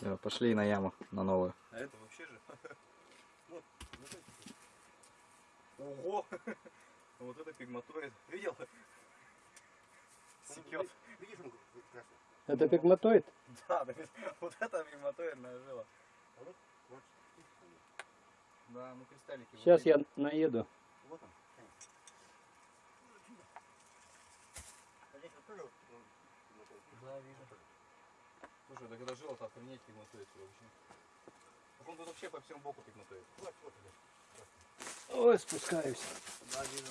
Всё, пошли на яму, на новую. А это вообще же. Вот, вот это. Ого! Вот это пигматоид. Видел? Секет. Видишь, он красный? Это пигматоид? Да, вот это пигматоидная жила. А вот, вот, Да, ну кристаллики. Сейчас я наеду. вот он. А здесь вот тоже вот, ну, вот он. Да, вижу. Слушай, да когда жила, то охренеть пигматоид вообще. Так он тут вообще по всему боку пигматоид. Вот, вот, вот. Ой, спускаюсь. Да, вижу.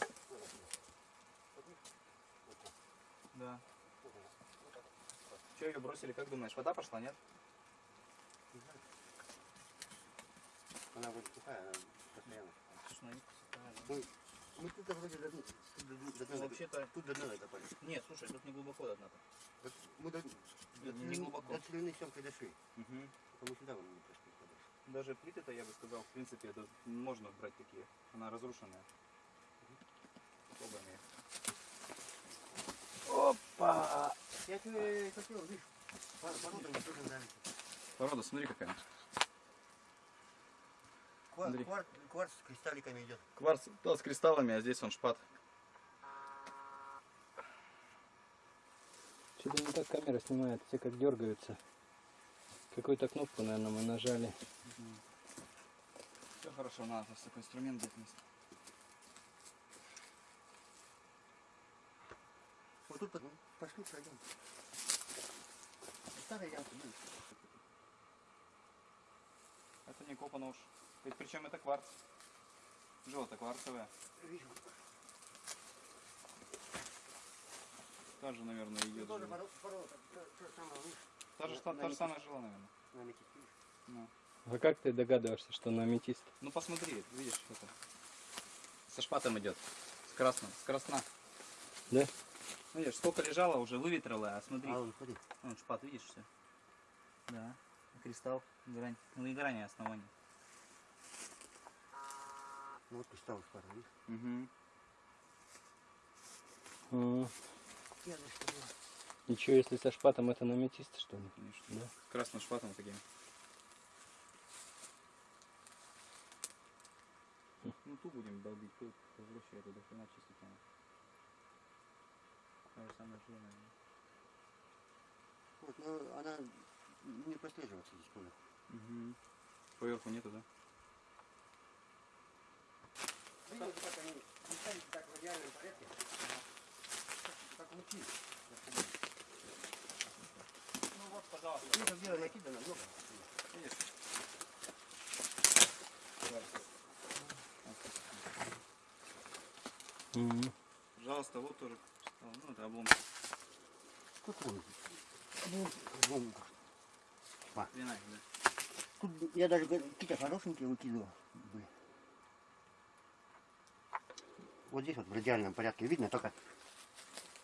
Да. Че ее бросили, как думаешь, вода пошла, нет? Она вот сухая, она постоянно. Слушай, ну, мы тут вроде до дна, тут до, дна- дна, Ну, вообще-то- тут до дна докопали. Нет, слушай, тут не глубоко до дна-то. Вот Мы до, до, Не глубоко. до длины съемки дошли. Угу. Потому сюда вон не подальше. Даже плиты-то, я бы сказал, в принципе, это можно брать такие. Она разрушенная. Попробуем ее. Опа! Я тебе хотел, видишь, пор- порода мне тоже нравится. Порода, смотри какая. Квар- квар- Кварц с кристалликами идет. Кварц да, с кристаллами, а здесь он шпат. Что-то не так камера снимает, все как дергаются. Какую-то кнопку, наверное, мы нажали. Все хорошо, надо такой инструмент взять вместе. Вот тут пошли пройдем. Старая ямка, видишь? Это не копано уж. Причем это кварц. Желто кварцевая. Вижу. Тоже, наверное, идет. тоже то- то же самое, видишь, Та же, та, та же самая жила, наверное. на видишь? Ну. А как ты догадываешься, что на аметист? ну посмотри, видишь, это. Со шпатом идет. С красным. С красна. Да? Видишь, сколько лежало уже, выветрило, а смотри. А, он, смотри. Вон шпат, видишь все? Да. Кристалл, грань. Ну и грани основания. Ну вот кристалл спар, видишь? Угу. За что было. Ничего, если со шпатом это на аметист, что ли? Конечно. Да. С красным шпатом таким. Ну ту будем долбить, тут возвращай туда хрена чистить надо. Та же самая наверное. Вот, но она не прослеживается здесь понял. Угу. Поверху нету, да? Видите, как они не так в идеальном порядке? Лучи. Ну вот, пожалуйста. Ну, это дело накидано. Видишь? Мгм. Пожалуйста, вот тоже. Ну, это. Ну, вон. Вина, да. Тут я даже какие-то хорошенькие выкидывал. Вот здесь вот в радиальном порядке видно только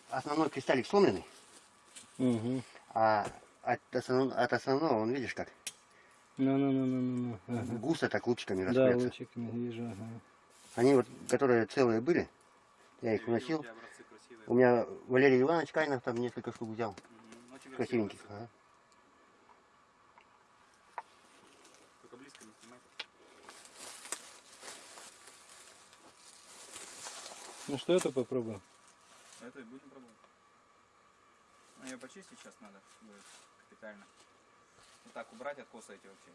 основной кристаллик сломленный, Мгм. а от основного, от основного, он видишь как, Ну-ну-ну-ну-ну. Ага. густо так лучиками Да, расходятся. лучиками вижу. Ага. Они вот, которые целые были, я их вносил. У тебя образцы красивые. У меня Валерий Иванович Кайнов там несколько штук взял. Очень красивые красивеньких. ага. Только близко не снимай. Ну что это попробуем? Это и будем пробовать. Ну, ее почистить сейчас надо будет капитально. Вот так убрать откосы эти вообще.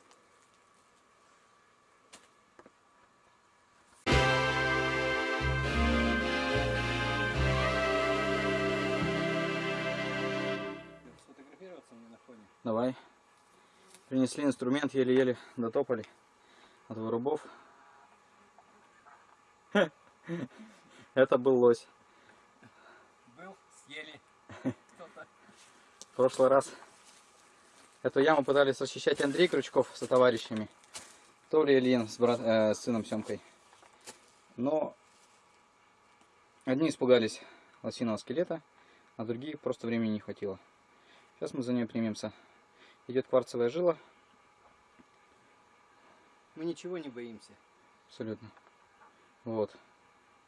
Сфотографироваться мне на фоне. Давай. Принесли инструмент, еле-еле дотопали от вырубов. Это был лось. Съели. В прошлый раз эту яму пытались расчищать Андрей Крючков со товарищами. То ли Ильин с, брат, э, с сыном Семкой. Но одни испугались лосиного скелета, а другие просто времени не хватило. Сейчас мы за нее примемся. Идет кварцевая жила. Мы ничего не боимся. Абсолютно. Вот.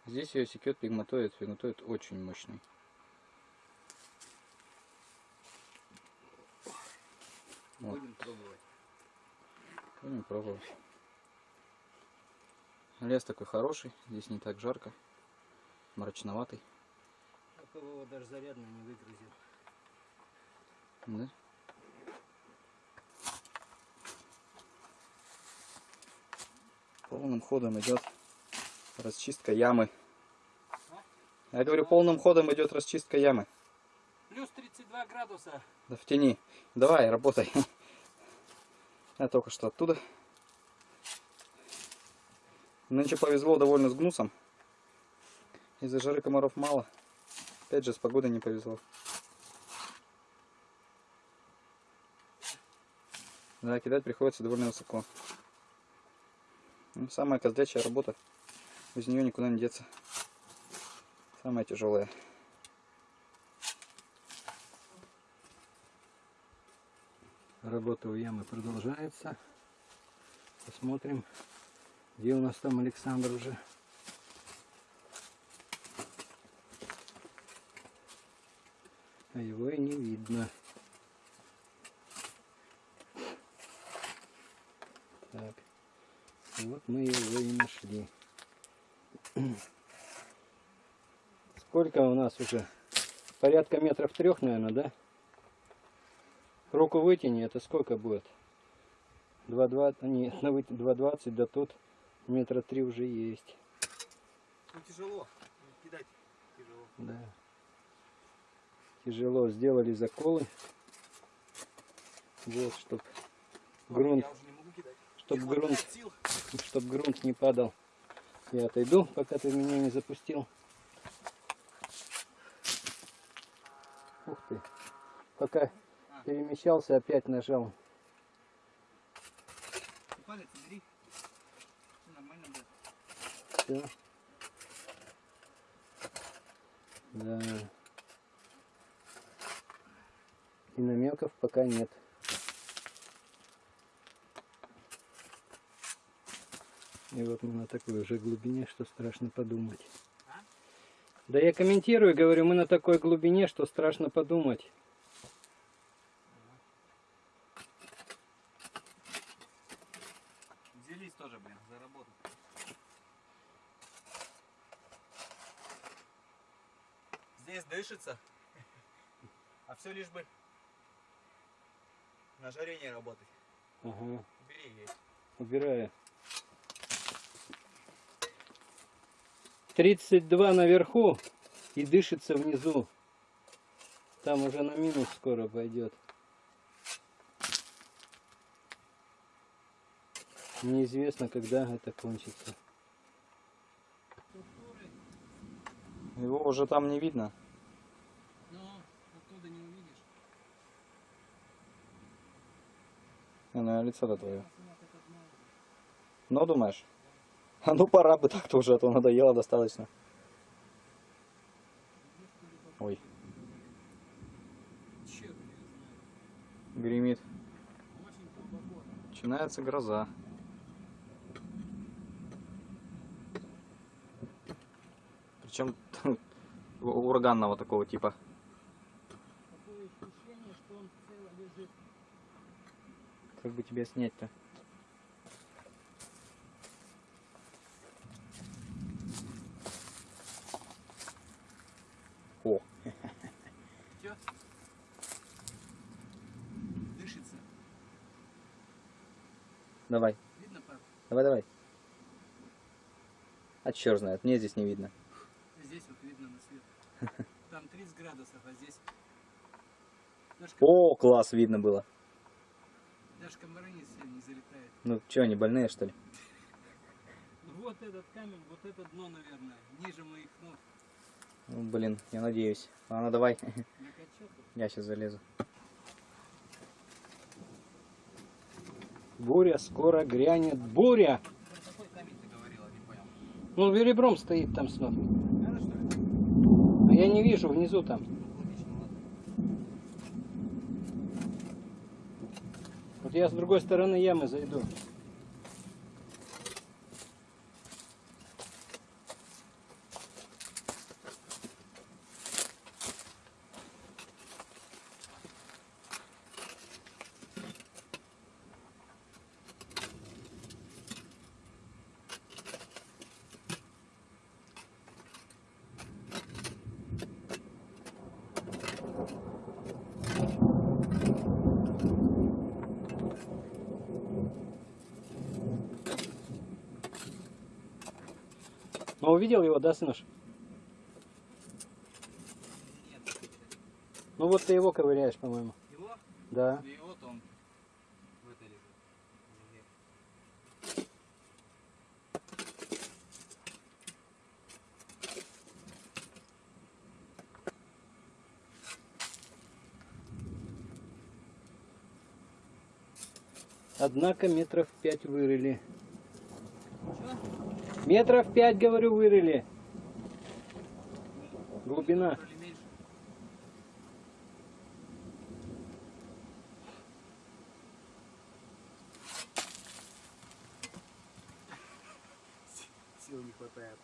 Здесь ее секет пигматоид. Пигматоид очень мощный. Будем пробовать. Будем пробовать. Лес такой хороший, здесь не так жарко, мрачноватый. Такого даже зарядно не выгрузил. Да? Полным ходом идет расчистка ямы. Я говорю, полным ходом идет расчистка ямы. Плюс 32 градуса. Да в тени. Давай, работай. Я только что оттуда. Нынче повезло довольно с гнусом. Из-за жары комаров мало. Опять же, с погодой не повезло. Да, кидать приходится довольно высоко. Ну, самая козлячая работа. Без нее никуда не деться. Самая тяжелая. Работа у ямы продолжается. Посмотрим, где у нас там Александр уже. А его и не видно. Так, вот мы его и нашли. Сколько у нас уже? Порядка метров трех, наверное, да? Руку вытяни, это сколько будет? 2,20, нет, на выт- 2,20, да тут метра три уже есть. Ну тяжело. Кидать тяжело. Да. Тяжело сделали заколы. Вот, чтоб грунт, чтоб грунт, чтоб грунт не падал. Я отойду, пока ты меня не запустил. Ух ты. Пока перемещался, опять нажал. Палец убери. Всё нормально будет. Все. Да. И намеков пока нет. И вот мы на такой уже глубине, что страшно подумать. А? Да я комментирую, говорю, мы на такой глубине, что страшно подумать. Тоже, блин, за работу. Здесь дышится. А все лишь бы на жаре не работать. Ага, Убери ей. убираю. 32 наверху и дышится внизу. Там уже на минус скоро пойдет. Неизвестно, когда это кончится. Его уже там не видно. Но оттуда не увидишь. Не, ну лицо-то твое. Ну, думаешь? А ну пора бы так-то уже, а то надоело достаточно. Ой, гремит. Начинается гроза. Причем ураганного такого типа. Такое ощущение, что он цело лежит. Как бы тебя снять-то? О, Все? Дышится. давай, Видно, пап? давай, давай. А черт знает, мне здесь не видно. Здесь вот видно на свет. Там 30 градусов, а здесь даже, О, класс, видно было. даже комары не, залетают. Ну, что, они больные, что ли? Вот этот камень, вот это дно, наверное, ниже моих ног. Ну, блин, я надеюсь. Ладно, давай, Накачал. я сейчас залезу. Буря скоро грянет. Буря! Про какой камень ты говорила, не понял. Ну, ребром стоит там снова. Надо что ли? А я не вижу внизу там. Вот я с другой стороны ямы зайду. Увидел его, да, сынуш? Нет, Ну вот ты его ковыряешь, по-моему. его? Да. И вот он в этой лежит. Однако метров пять вырыли. Метров пять, говорю, вырыли. Глубина. Сил не хватает.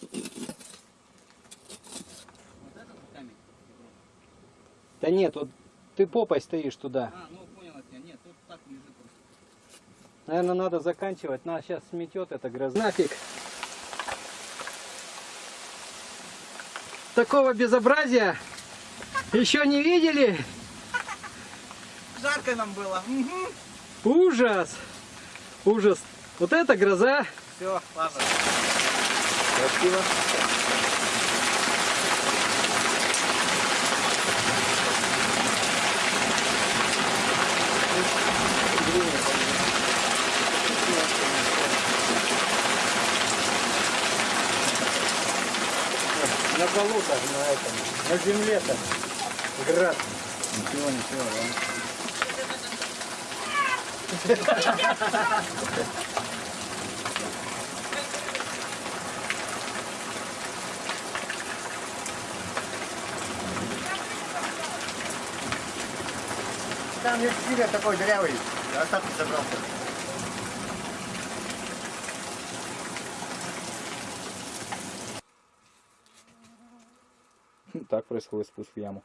Вот этот камень? Да нет, вот ты попой стоишь туда. А, ну понял я тебя. Нет, тут так лежит просто. Наверное, надо заканчивать. Нас сейчас сметет эта гроза. Нафиг. Такого безобразия еще не видели? Жарко нам было. Ужас! Ужас! Вот это гроза! Все, ладно. Красиво. На полу-то, на этом, на земле-то град. Ничего, ничего, да. Там есть сига такой дырявый. Остатки забрал. Так происходит спуск в яму.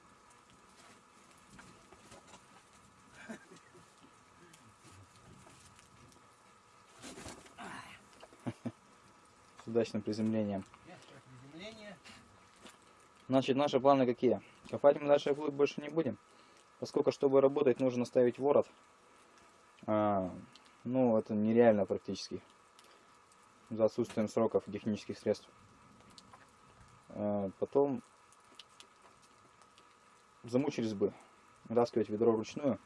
С удачным приземлением. Значит, наши планы какие? Копать мы дальше вглубь больше не будем. Поскольку, чтобы работать, нужно ставить ворот. А, ну, это нереально практически. За отсутствием сроков технических средств. А, потом замучились бы вытаскивать ведро вручную.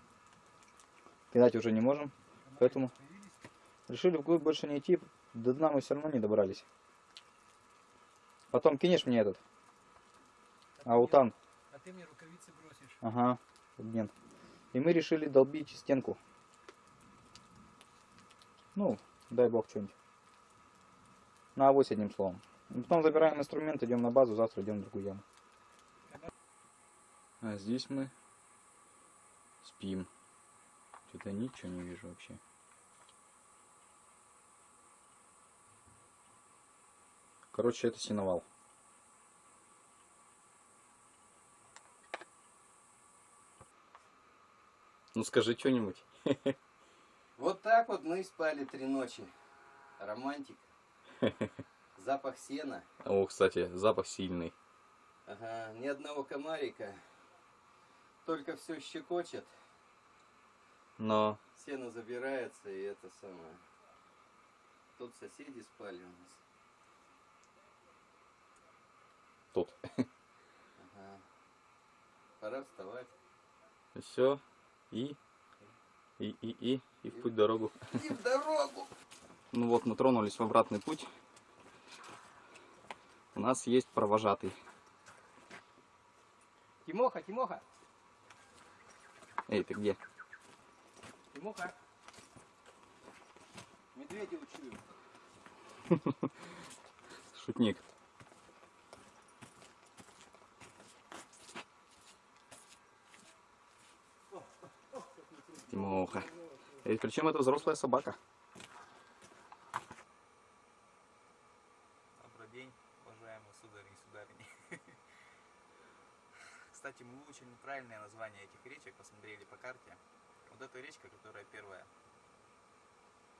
Кидать уже не можем, поэтому решили вглубь больше не идти. До дна мы все равно не добрались. Потом кинешь мне этот аутан. А ты мне рукавицы бросишь. Ага, обмен. И мы решили долбить стенку. Ну, дай бог что-нибудь. На авось одним словом. И потом забираем инструмент, идем на базу, завтра идем в другую яму. А здесь мы спим. Что-то ничего не вижу вообще. Короче, это синовал. Ну скажи что-нибудь. Вот так вот мы спали три ночи. Романтик. Запах сена. О, кстати, запах сильный. Ага, ни одного комарика. Только все щекочет. Но Сено забирается и это самое. Тут соседи спали у нас. тут. Ага. Пора вставать. Все. И. И, и, и. И в путь дорогу. И в дорогу! Ну вот, мы тронулись в обратный путь. У нас есть провожатый. Тимоха, Тимоха, Эй, ты где? Тимоха. Медведя учую. Шутник. Тимоха. И причем это взрослая собака. Добрый день, уважаемые судари и сударыни. Кстати, мы выучили неправильное название этих речек, посмотрели по карте. Вот эта речка, которая первая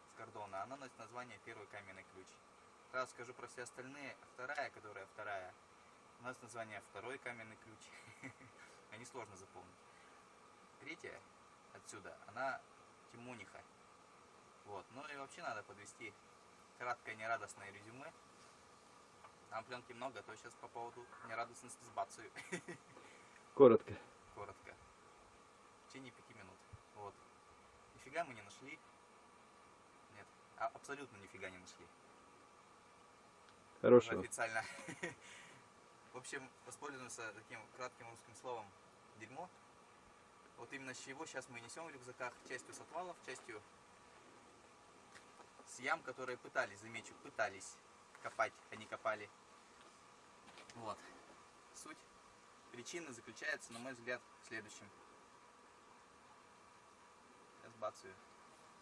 с кордона, она носит название Первый каменный ключ. Раз скажу про все остальные, вторая, которая вторая, у нас название Второй каменный ключ. Они сложно запомнить. Третья отсюда, она Тимониха. Вот. Ну и вообще надо подвести краткое нерадостное резюме. Там пленки много, а то сейчас по поводу нерадостности сбацаю. Коротко. Коротко. В течение пяти минут. Вот. Нифига мы не нашли. А- абсолютно нифига не нашли. Хорошего. официально. В общем, воспользуемся таким кратким русским словом дерьмо. Вот именно с чего сейчас мы несем в рюкзаках частью с отвалов, частью с ям, которые пытались, замечу, пытались копать, а не копали. Вот. Суть причины заключается, на мой взгляд, в следующем. Сейчас бацаю.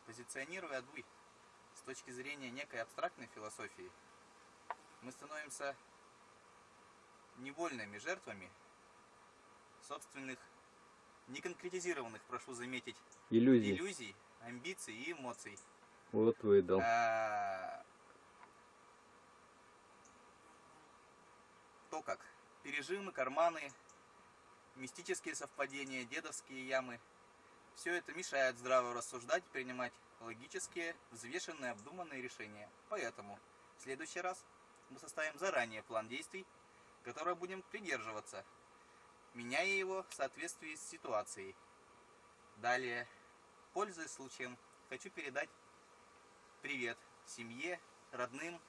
Позиционируя Адуй с точки зрения некой абстрактной философии, мы становимся невольными жертвами собственных, неконкретизированных, прошу заметить, Иллюзии. иллюзий, амбиций и эмоций. Вот выдал. А, То как пережимы, карманы, мистические совпадения, дедовские ямы. Все это мешает здраво рассуждать, принимать логические, взвешенные, обдуманные решения. Поэтому в следующий раз мы составим заранее план действий, которого будем придерживаться, меняя его в соответствии с ситуацией. Далее, пользуясь случаем, хочу передать привет семье, родным,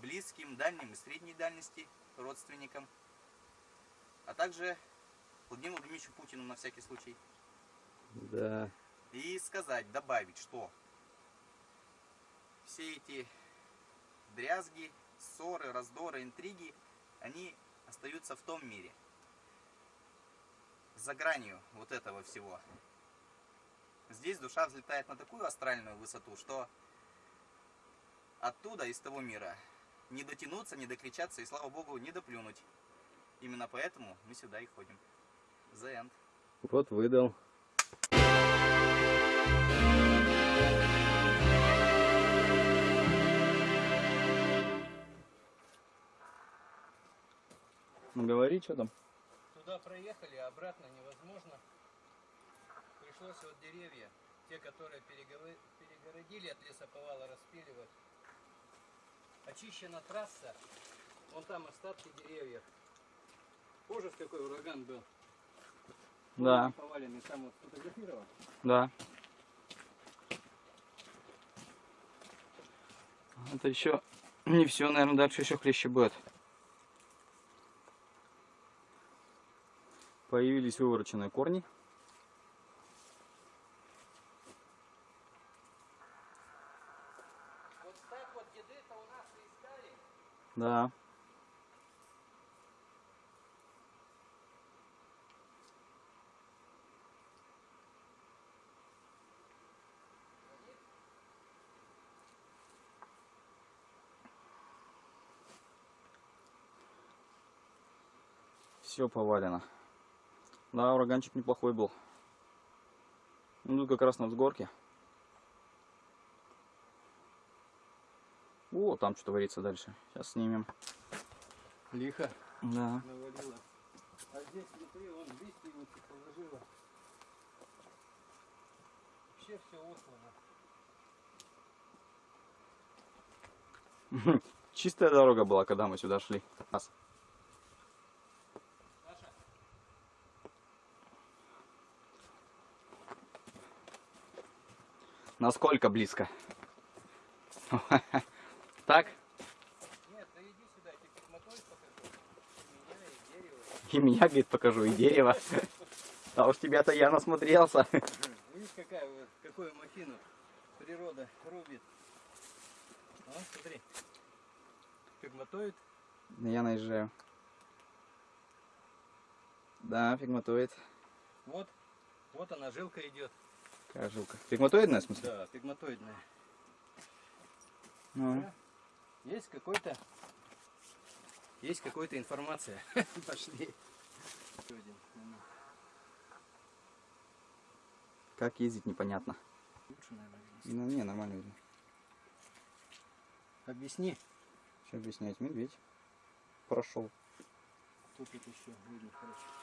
близким, дальним и средней дальности, родственникам, а также Владимиру Владимировичу Путину на всякий случай. Да. И сказать, добавить, что все эти дрязги, ссоры, раздоры, интриги, они остаются в том мире. За гранью вот этого всего. Здесь душа взлетает на такую астральную высоту, что оттуда, из того мира, не дотянуться, не докричаться и, слава богу, не доплюнуть. Именно поэтому мы сюда и ходим. The end. Вот выдал. Ну говори, что там. Туда проехали, а обратно невозможно. Пришлось вот деревья, те, которые перегородили от лесоповала, распиливать. Очищена трасса, вон там остатки деревьев. Ужас какой ураган был. Да, Поваленный, там вот фотографировал. да. Это еще не все, наверное, дальше еще хлеще будет. Появились вывороченные корни. Вот так вот деды-то у нас и искали. Да. Все повалено. Да, ураганчик неплохой был. Ну, тут как раз на взгорке. О, там что творится дальше. Сейчас снимем. Лихо Да. навалило. А здесь внутри вон листья положила. Вообще все услано. Чистая дорога была, когда мы сюда шли. Насколько близко? Так? Нет, да иди сюда, я тебе мотор покажу. И меня, и дерево. И меня, говорит, покажу, и дерево. А уж тебя-то я насмотрелся. Видишь, какая какую махину природа рубит. А, смотри. Пегматоид. Я наезжаю. Да, пегматоид. Вот. Вот она, жилка идет. Такая жилка. Пегматоидная, в смысле? Да, пегматоидная. Ну. Есть какой-то... Есть какая-то информация. Пошли. Как ездить, непонятно. Лучше, наверное. Ну, не, нормально видно. Объясни. Что объяснять? Медведь прошел. Тут еще видно хорошо.